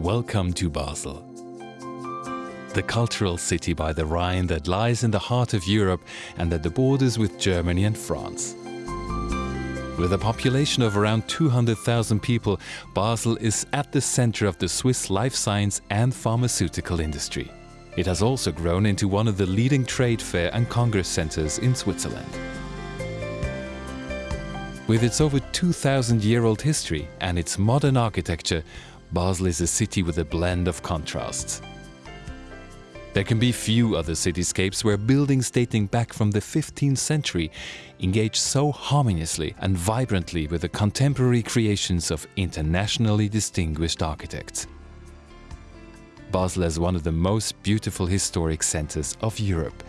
Welcome to Basel. The cultural city by the Rhine that lies in the heart of Europe and at the borders with Germany and France. With a population of around 200,000 people, Basel is at the center of the Swiss life science and pharmaceutical industry. It has also grown into one of the leading trade fair and congress centers in Switzerland. With its over 2,000-year-old history and its modern architecture, Basel is a city with a blend of contrasts. There can be few other cityscapes where buildings dating back from the 15th century engage so harmoniously and vibrantly with the contemporary creations of internationally distinguished architects. Basel is one of the most beautiful historic centers of Europe.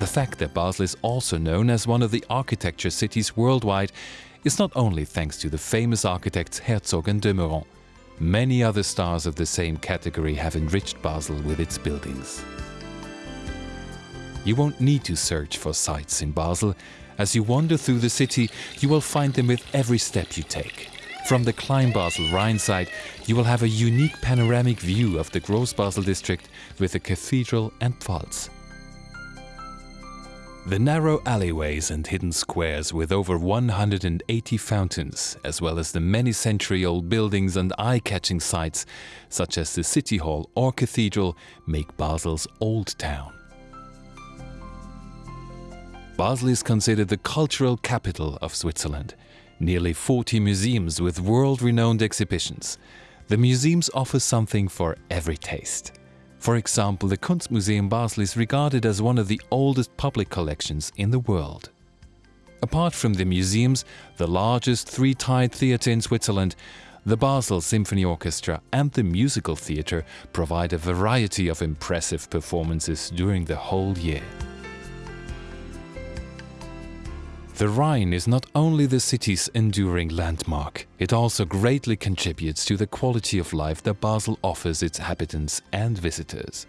The fact that Basel is also known as one of the architecture cities worldwide is not only thanks to the famous architects Herzog and de Meuron. Many other stars of the same category have enriched Basel with its buildings. You won't need to search for sights in Basel. As you wander through the city, you will find them with every step you take. From the Klein Basel Rhine side, you will have a unique panoramic view of the Gross Basel district with the cathedral and Pfalz. The narrow alleyways and hidden squares with over 180 fountains, as well as the many century-old buildings and eye-catching sites, such as the City Hall or Cathedral, make Basel's Old Town. Basel is considered the cultural capital of Switzerland. Nearly 40 museums with world-renowned exhibitions. The museums offer something for every taste. For example, the Kunstmuseum Basel is regarded as one of the oldest public collections in the world. Apart from the museums, the largest three-tiered theatre in Switzerland, the Basel Symphony Orchestra and the Musical Theatre provide a variety of impressive performances during the whole year. The Rhine is not only the city's enduring landmark, it also greatly contributes to the quality of life that Basel offers its inhabitants and visitors.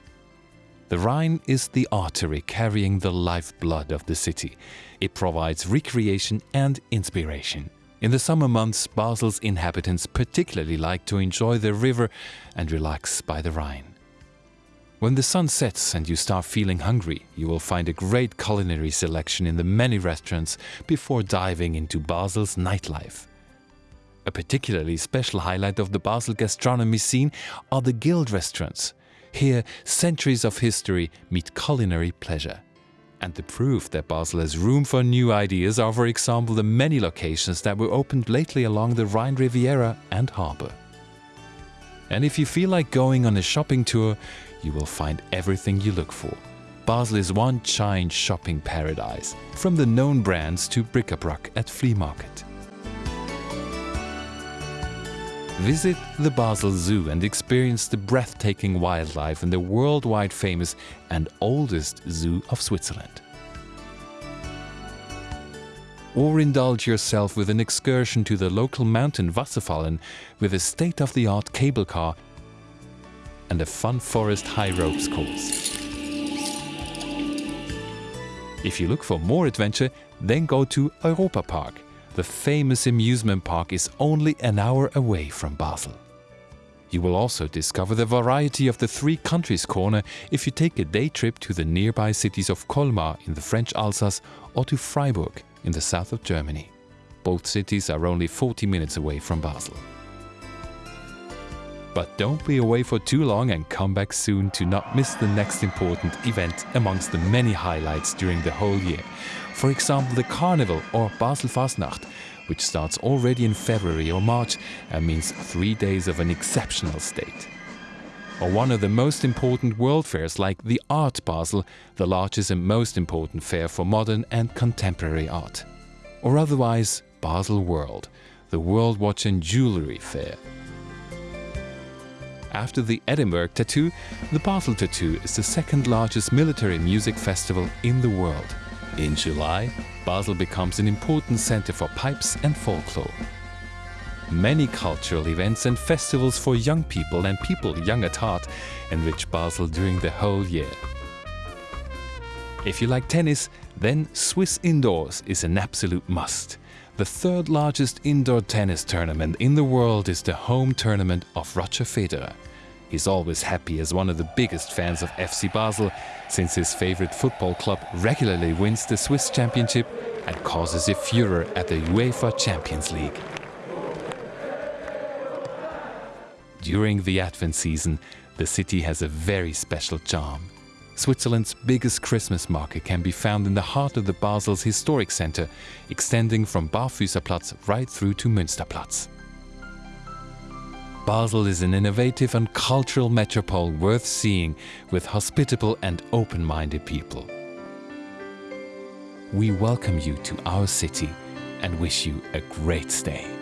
The Rhine is the artery carrying the lifeblood of the city. It provides recreation and inspiration. In the summer months, Basel's inhabitants particularly like to enjoy the river and relax by the Rhine. When the sun sets and you start feeling hungry, you will find a great culinary selection in the many restaurants before diving into Basel's nightlife. A particularly special highlight of the Basel gastronomy scene are the guild restaurants. Here, centuries of history meet culinary pleasure. And the proof that Basel has room for new ideas are, for example, the many locations that were opened lately along the Rhine Riviera and harbour. And if you feel like going on a shopping tour, you will find everything you look for. Basel is one giant shopping paradise, from the known brands to bric-a-brac at flea market. Visit the Basel Zoo and experience the breathtaking wildlife in the worldwide famous and oldest zoo of Switzerland. Or indulge yourself with an excursion to the local mountain Wasserfallen with a state-of-the-art cable car and a fun forest high ropes course. If you look for more adventure, then go to Europa Park. The famous amusement park is only an hour away from Basel. You will also discover the variety of the Three Countries Corner if you take a day trip to the nearby cities of Colmar in the French Alsace or to Freiburg in the south of Germany. Both cities are only 40 minutes away from Basel. But don't be away for too long and come back soon to not miss the next important event amongst the many highlights during the whole year. For example, the Carnival or Basel Fastnacht, which starts already in February or March and means three days of an exceptional state. Or one of the most important world fairs like the Art Basel, the largest and most important fair for modern and contemporary art. Or otherwise Basel World, the World Watch and Jewellery Fair. After the Edinburgh Tattoo, the Basel Tattoo is the second largest military music festival in the world. In July, Basel becomes an important center for pipes and folklore. Many cultural events and festivals for young people and people young at heart enrich Basel during the whole year. If you like tennis, then Swiss indoors is an absolute must. The third largest indoor tennis tournament in the world is the home tournament of Roger Federer. He's always happy as one of the biggest fans of FC Basel, since his favorite football club regularly wins the Swiss championship and causes a furor at the UEFA Champions League. During the Advent season, the city has a very special charm. Switzerland's biggest Christmas market can be found in the heart of the Basel's historic center, extending from Barfüßerplatz right through to Münsterplatz. Basel is an innovative and cultural metropole worth seeing with hospitable and open-minded people. We welcome you to our city and wish you a great stay.